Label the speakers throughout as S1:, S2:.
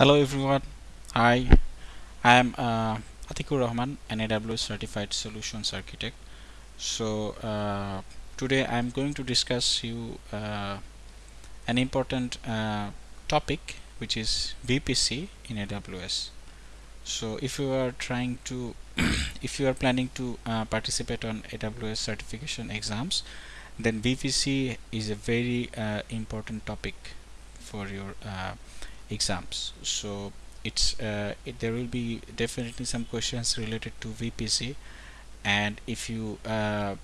S1: Hello everyone. Hi, I am uh, Atikur Rahman, an AWS certified solutions architect. So uh, today I am going to discuss you uh, an important uh, topic which is VPC in AWS. So if you are trying to, if you are planning to uh, participate on AWS certification exams, then VPC is a very uh, important topic for your uh, exams. So it's uh, it, there will be definitely some questions related to VPC and if you uh,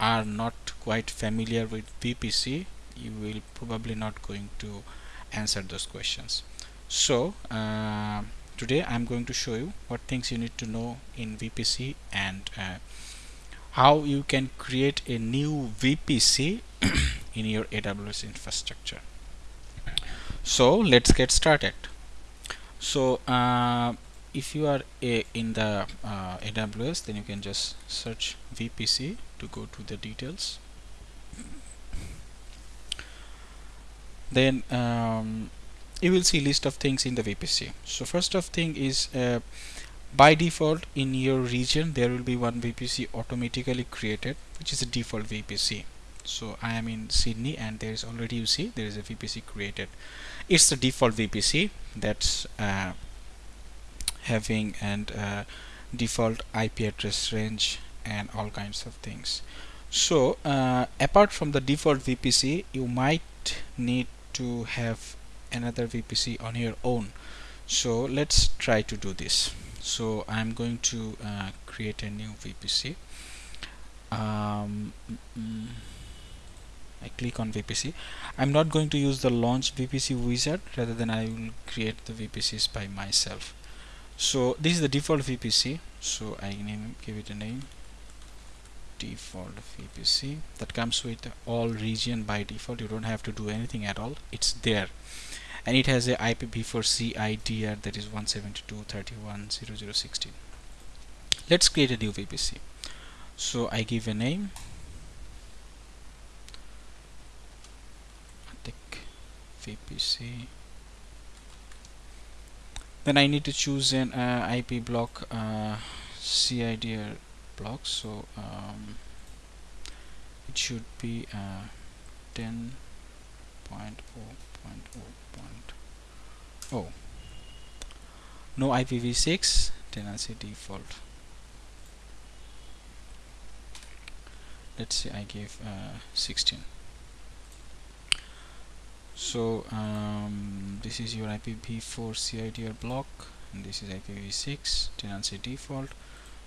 S1: are not quite familiar with VPC you will probably not going to answer those questions. So uh, today I'm going to show you what things you need to know in VPC and uh, how you can create a new VPC in your AWS infrastructure so let's get started. So uh, if you are a, in the uh, AWS then you can just search VPC to go to the details. Then um, you will see list of things in the VPC so first of thing is uh, by default in your region there will be one VPC automatically created which is a default VPC so I am in Sydney and there is already you see there is a VPC created it's the default VPC that's uh, having and uh, default IP address range and all kinds of things. So uh, apart from the default VPC you might need to have another VPC on your own. So let's try to do this. So I'm going to uh, create a new VPC um, mm -mm. I click on VPC I'm not going to use the launch VPC wizard rather than I will create the VPCs by myself. So this is the default VPC so I name give it a name. Default VPC that comes with all region by default. You don't have to do anything at all. It's there. And it has a IPv4 CIDR that is 172.31.0016 let's create a new VPC so I give a name VPC then I need to choose an uh, IP block uh, CIDR block. So um, it should be uh, 10.0.0.0 no IPv6 tenancy default. Let's say I give uh, 16 so um, this is your IPv4 CIDR block and this is IPv6 tenancy default.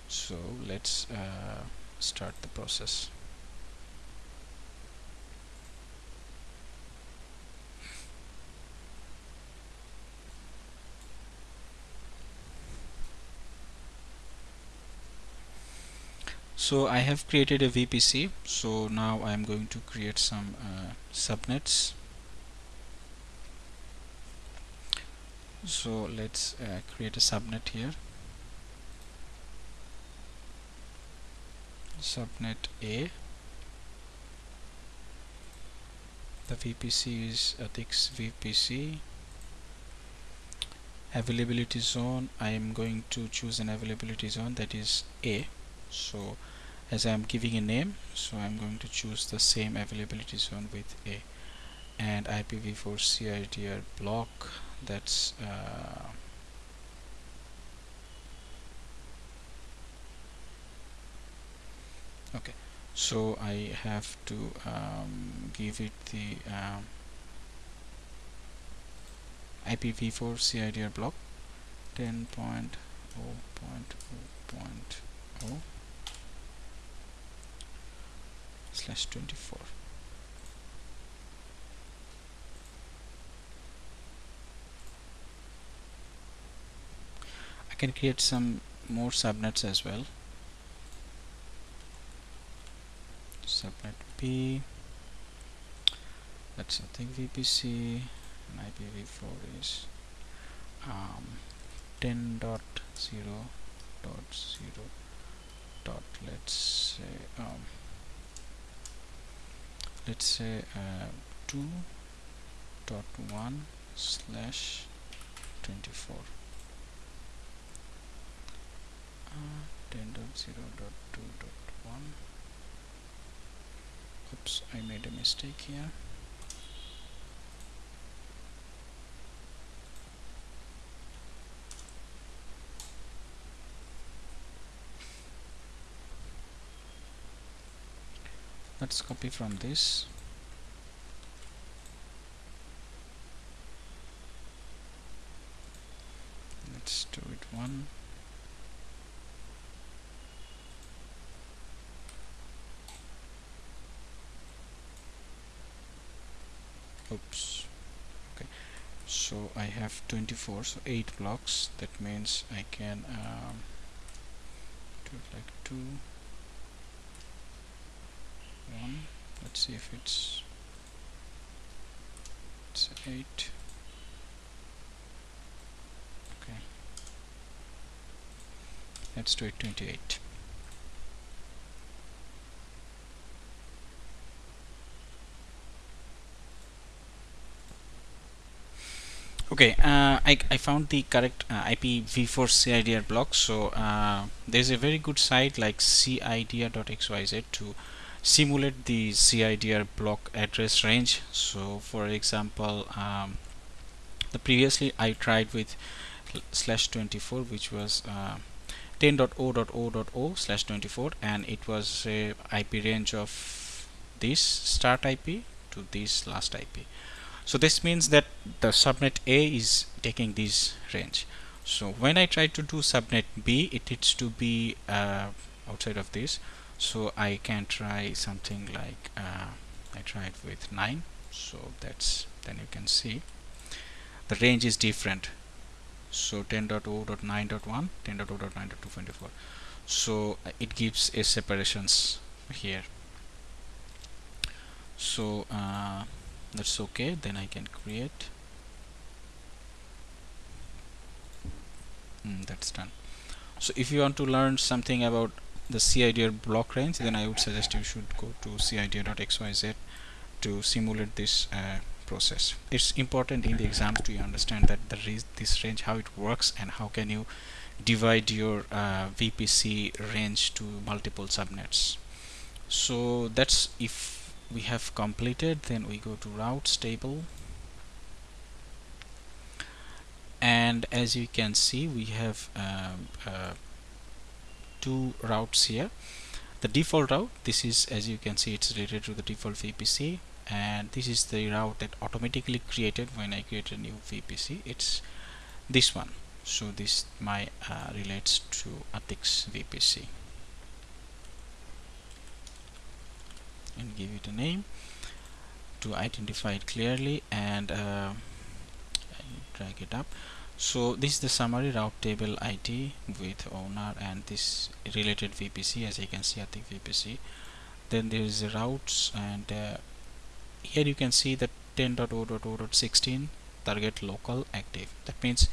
S1: So let's uh, start the process. So I have created a VPC so now I am going to create some uh, subnets so let's uh, create a subnet here. Subnet A. The VPC is Atik's VPC availability zone I am going to choose an availability zone that is A. So as I am giving a name so I'm going to choose the same availability zone with A. And IPv4 CIDR block that's uh, okay. So I have to um, give it the um, IPv4 CIDR block 10.0.0.0 slash 24 I can create some more subnets as well. Subnet B that's think VPC and IPv4 is um, 10 dot 0 dot 0 dot let's say um, let's say uh, 2 dot 1 slash 24 uh, 10.0.2.1 oops I made a mistake here. Let's copy from this. Let's do it one oops okay so I have 24 so 8 blocks. That means I can um, do it like 2 1 let's see if it's it's 8 okay. Let's do it 28 okay uh, I, I found the correct uh, IPv4 CIDR block. So uh, there's a very good site like CIDR.xyz to simulate the CIDR block address range. So for example um, the previously I tried with slash 24 which was uh, 10.0.0.0 slash 24 and it was a IP range of this start IP to this last IP so this means that the subnet A is taking this range. So when I try to do subnet B it needs to be uh, outside of this. So I can try something like uh, I tried with 9 so that's then you can see the range is different. So 10.0.9.1 10.0.9.224 so uh, it gives a separations here. So uh, that's okay then I can create. Mm, that's done. So if you want to learn something about the CIDR block range then I would suggest you should go to CIDR.xyz to simulate this uh, process. It's important in the exams to understand that the this range how it works and how can you divide your uh, VPC range to multiple subnets. So that's if we have completed then we go to routes table. And as you can see we have um, uh, two routes here. The default route this is as you can see it's related to the default VPC and this is the route that automatically created when I create a new VPC it's this one. So this my uh, relates to Atik's VPC give it a name to identify it clearly and uh, drag it up. So this is the summary route table ID with owner and this related VPC as you can see Atik's VPC then there is the routes and uh, here you can see that 10.0.0.16 target local active. That means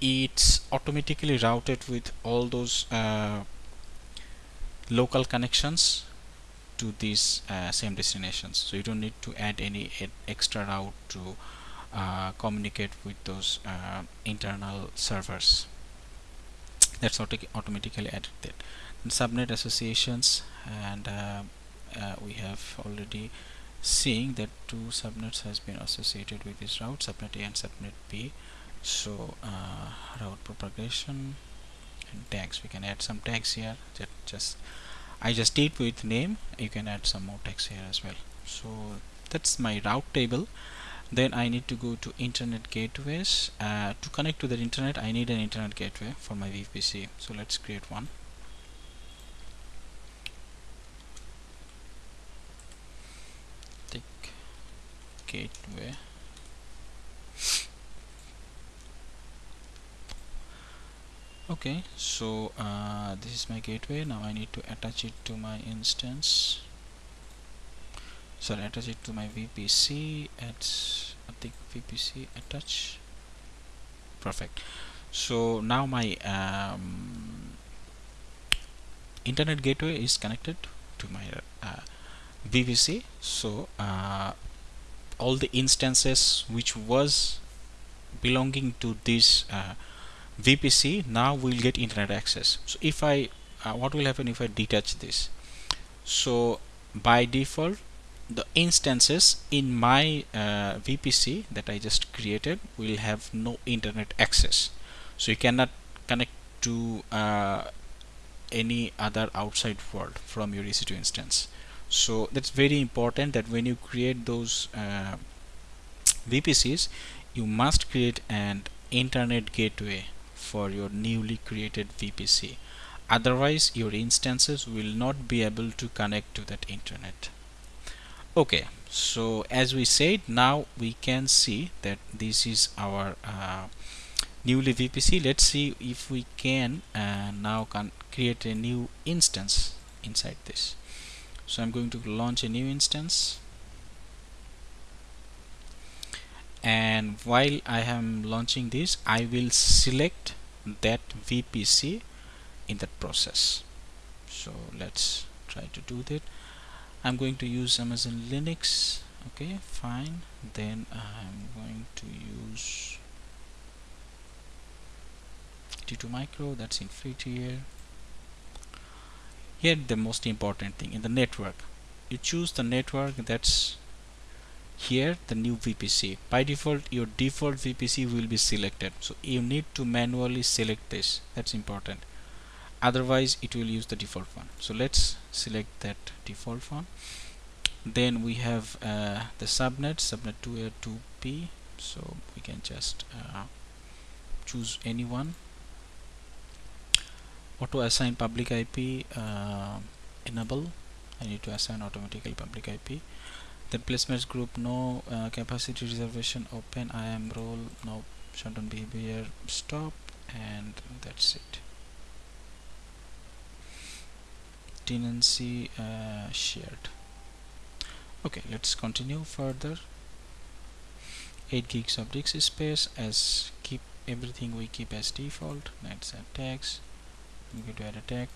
S1: it's automatically routed with all those uh, local connections to these uh, same destinations. So you don't need to add any extra route to uh, communicate with those uh, internal servers. That's auto automatically added and subnet associations and uh, uh, we have already seeing that two subnets has been associated with this route subnet A and subnet B. So uh, route propagation and tags. We can add some tags here that just I just did with name. You can add some more text here as well. So that's my route table. Then I need to go to internet gateways. Uh, to connect to the internet I need an internet gateway for my VPC so let's create one. Gateway okay so uh, this is my gateway. Now I need to attach it to my instance. Sorry attach it to my VPC at I think VPC attach. Perfect. So now my um, internet gateway is connected to my uh, VPC so uh, all the instances which was belonging to this uh, VPC now we'll get internet access. So if I uh, what will happen if I detach this? So by default the instances in my uh, VPC that I just created will have no internet access. So you cannot connect to uh, any other outside world from your EC2 instance. So that's very important that when you create those uh, VPCs you must create an internet gateway for your newly created VPC otherwise your instances will not be able to connect to that internet. Okay so as we said now we can see that this is our uh, newly VPC let's see if we can uh, now can create a new instance inside this. So I'm going to launch a new instance and while I am launching this I will select that VPC in that process. So let's try to do that. I'm going to use Amazon Linux. Okay fine. Then I'm going to use T2 micro. That's in free tier here the most important thing in the network. You choose the network that's here the new VPC by default your default VPC will be selected. So you need to manually select this. That's important. Otherwise it will use the default one. So let's select that default one. Then we have uh, the subnet subnet 2a 2p so we can just uh, choose anyone. Auto assign public IP uh, enable. I need to assign automatically public IP the placements group no uh, capacity reservation open. IAM role no shutdown behavior stop and that's it. Tenancy uh, shared. Okay let's continue further. 8 gigs of disk space as keep everything we keep as default. Let's add tags I'm to add a tag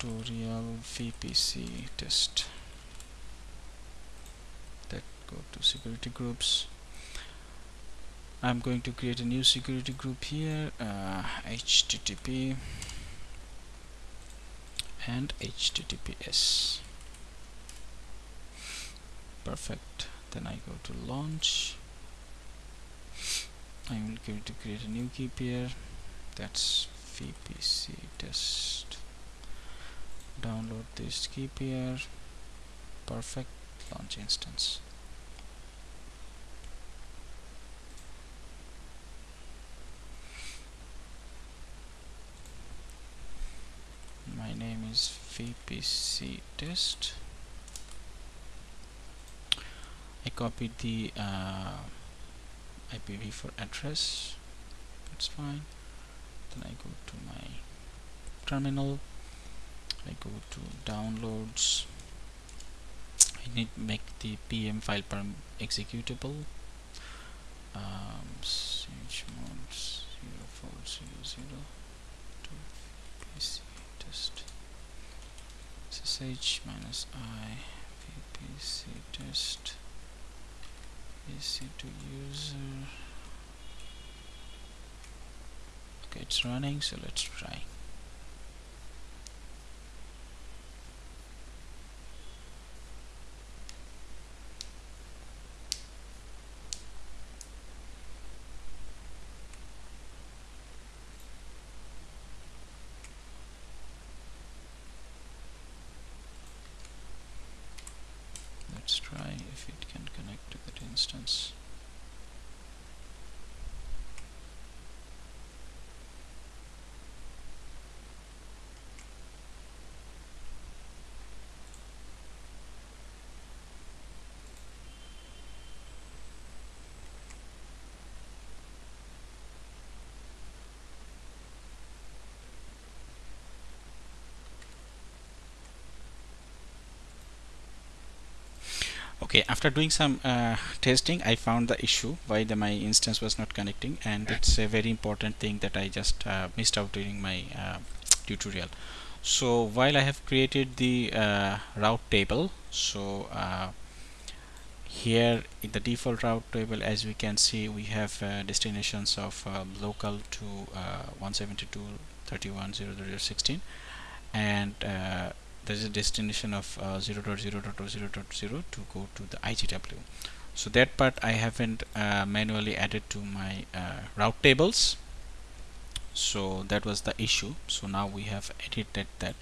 S1: tutorial VPC test that go to security groups. I'm going to create a new security group here uh, HTTP and HTTPS perfect. Then I go to launch. I'm going to create a new key pair that's VPC test download this key pair perfect launch instance. My name is VPC test. I copied the uh, IPv4 address. That's fine. Then I go to my terminal I go to downloads. I need to make the PEM file perm executable. Um, chmod 0400 to PC test. Ssh minus i vpc test. PC to user. Okay it's running so let's try let's try if it can connect to that instance okay after doing some uh, testing I found the issue why the my instance was not connecting and it's a very important thing that I just uh, missed out during my uh, tutorial. So while I have created the uh, route table so uh, here in the default route table as we can see we have uh, destinations of uh, local to uh, 172.31.0.016 and uh, there's a destination of uh, 0.0.0.0 to go to the IGW so that part I haven't uh, manually added to my route tables. So that was the issue. So now we have edited that.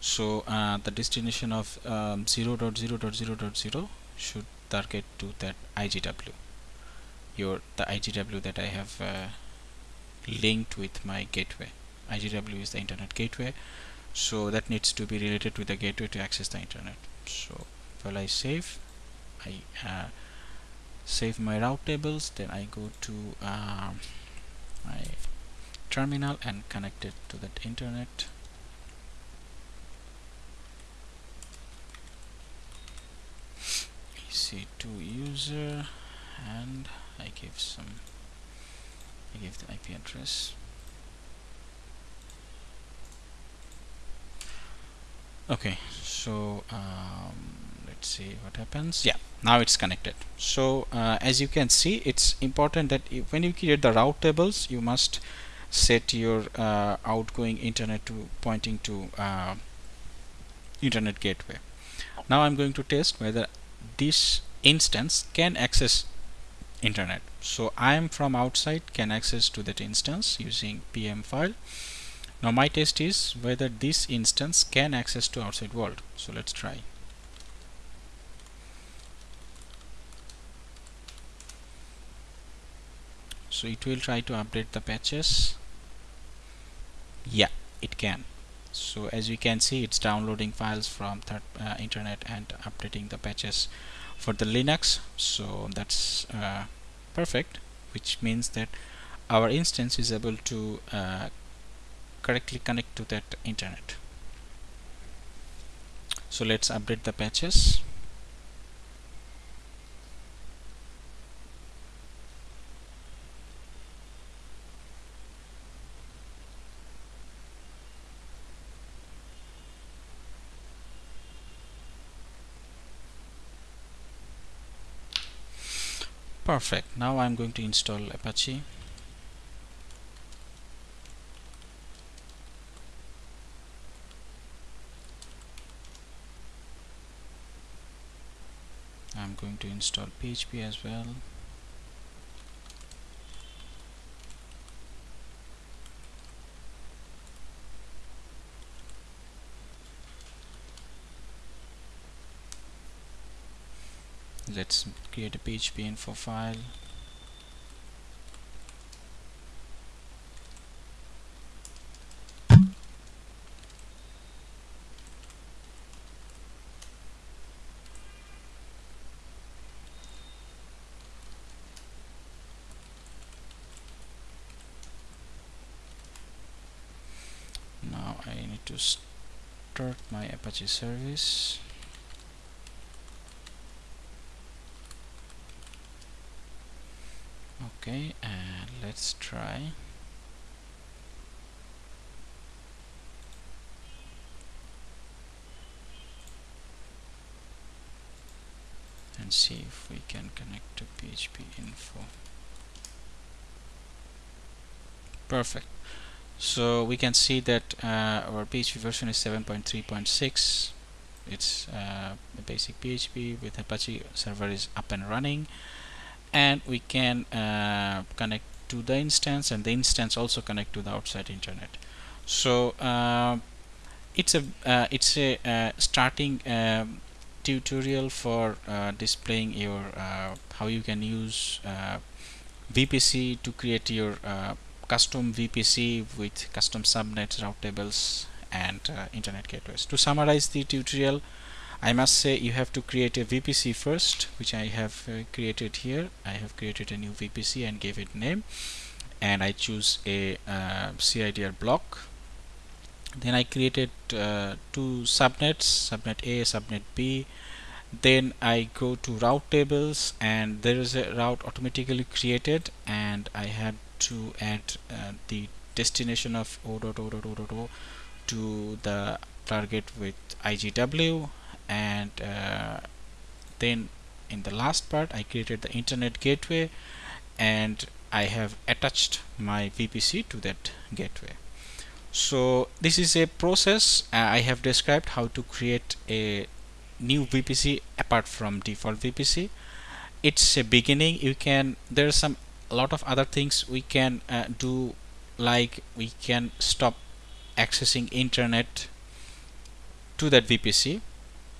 S1: So the destination of um, 0.0.0.0 should target to that IGW your the IGW that I have uh, linked with my gateway. IGW is the internet gateway so that needs to be related with the gateway to access the internet. So while I save I uh, save my route tables then I go to uh, my terminal and connect it to that internet. EC2 user and I give some I give the IP address okay so um, let's see what happens. Yeah now it's connected. So uh, as you can see it's important that when you create the route tables you must set your uh, outgoing internet to pointing to uh, internet gateway. Now I'm going to test whether this instance can access internet. So I am from outside can access to that instance using pem file now my test is whether this instance can access to outside world. So let's try. So it will try to update the patches. Yeah it can. So as you can see it's downloading files from third uh, internet and updating the patches for the Linux. So that's uh, perfect which means that our instance is able to uh, correctly connect to that internet. So let's update the patches. Perfect. Now I'm going to install Apache I'm going to install PHP as well. Let's create a PHP info file now I to start my Apache service. Okay and let's try. And see if we can connect to PHP info. Perfect so we can see that uh, our PHP version is 7.3.6 it's uh, a basic PHP with Apache server is up and running. And we can uh, connect to the instance and the instance also connect to the outside internet. So uh, it's a uh, it's a uh, starting um, tutorial for uh, displaying your uh, how you can use VPC to create your custom VPC with custom subnets route tables and internet gateways. To summarize the tutorial I must say you have to create a VPC first which I have uh, created here. I have created a new VPC and gave it name. And I choose a uh, CIDR block. Then I created uh, two subnets subnet A subnet B. Then I go to route tables and there is a route automatically created and I had to add uh, the destination of o.o.o.o to the target with IGW and uh, then in the last part I created the internet gateway and I have attached my VPC to that gateway. So this is a process. Uh, I have described how to create a new VPC apart from default VPC it's a beginning. You can there's some a lot of other things we can uh, do like we can stop accessing internet to that VPC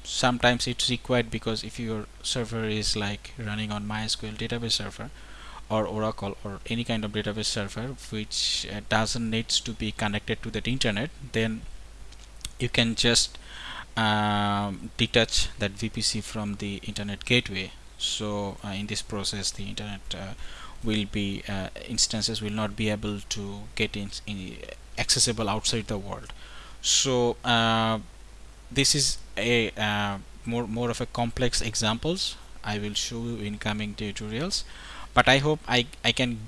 S1: sometimes it's required because if your server is like running on MySQL database server or Oracle or any kind of database server which uh, doesn't needs to be connected to that internet then you can just um, detach that VPC from the internet gateway. So uh, in this process the internet uh, will be uh, instances will not be able to get in, in accessible outside the world. So uh, this is a uh, more more of a complex examples I will show you in coming tutorials but I hope I, I can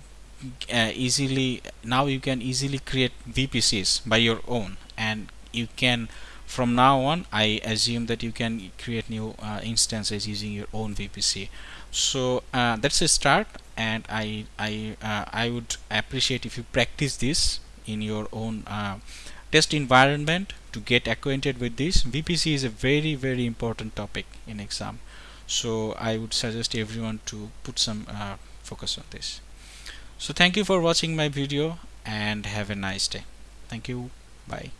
S1: uh, easily now you can easily create VPCs by your own and you can from now on I assume that you can create new uh, instances using your own VPC so uh, that's a start and I I uh, I would appreciate if you practice this in your own uh, test environment to get acquainted with this. VPC is a very very important topic in exam. So I would suggest everyone to put some uh, focus on this. So thank you for watching my video and have a nice day. Thank you. Bye